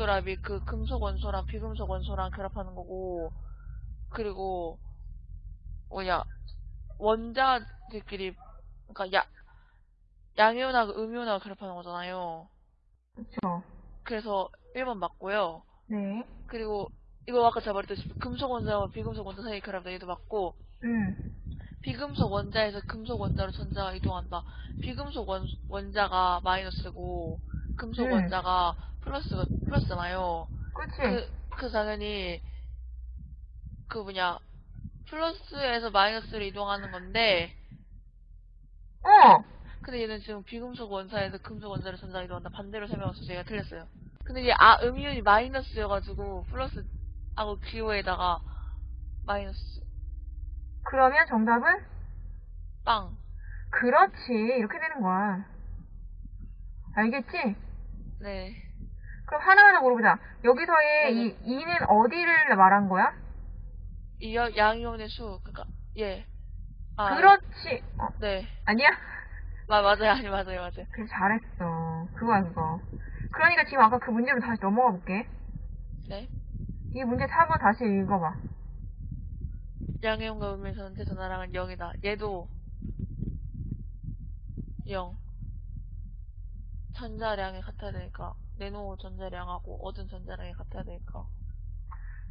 결합이 그 금속 원소랑 비금속 원소랑 결합하는 거고 그리고 뭐냐 원자들끼리 그러니까 야 양이온하고 음이온하고 결합하는 거잖아요. 그쵸. 그래서 1번 맞고요. 네. 그리고 이거 아까 제가 말했듯이 금속 원자와 비금속 원자 사이 결합 얘도 맞고 음. 비금속 원자에서 금속 원자로 전자가 이동한다. 비금속 원, 원자가 마이너스고 금속 음. 원자가 플러스 플러스잖아요. 그치. 그, 그 당연히 그 뭐냐 플러스에서 마이너스로 이동하는 건데 어! 근데 얘는 지금 비금속 원자에서 금속 원자로 전자가 이동한다. 반대로 설명해서 제가 틀렸어요. 근데 이게 아 음이온이 마이너스여가지고 플러스 하고 기호에다가 마이너스 그러면 정답은? 빵. 그렇지. 이렇게 되는 거야. 알겠지? 네. 그럼 하나하나 물어보자. 여기서의 네네. 이 2는 어디를 말한 거야? 이 여- 양이온의 수, 그니까, 예. 아, 그렇지. 어, 네. 아니야? 마, 맞아요, 아니, 맞아요, 맞아요. 그래, 잘했어. 그거야, 그거. 그러니까 지금 아까 그 문제로 다시 넘어가 볼게. 네. 이 문제 4번 다시 읽어봐. 양이온과 음의 전체 전화량은 0이다. 얘도 0. 전자량이 같아야 되니까, 내노 전자량하고 얻은 전자량이 같아야 되니까.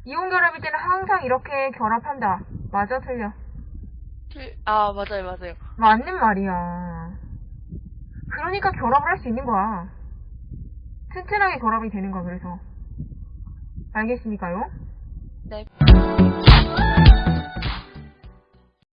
이온 결합일 때는 항상 이렇게 결합한다. 맞아, 틀려? 틀, 아, 맞아요, 맞아요. 맞는 말이야. 그러니까 결합을 할 수 있는 거야. 튼튼하게 결합이 되는 거야, 그래서. 알겠습니까요? 네.